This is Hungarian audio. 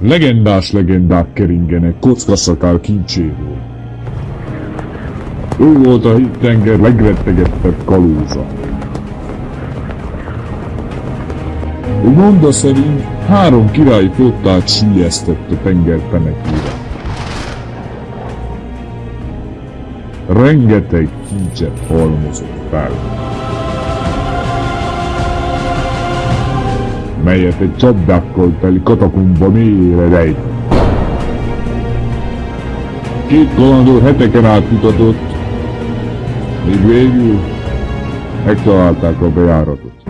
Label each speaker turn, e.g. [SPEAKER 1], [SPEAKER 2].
[SPEAKER 1] Legendás legendák keringenek kockaszakál kincséről. Ő volt a tenger legrettegettebb kalóza. Monda szerint három királyi flottát sülyeztett a tenger penekére. Rengeteg kincset halmozott fel. melyet egy csapdákkal teli katakumba mélyre rejt. Két kalandor heteken át mutatott, míg végül megtalálták a bejáratot.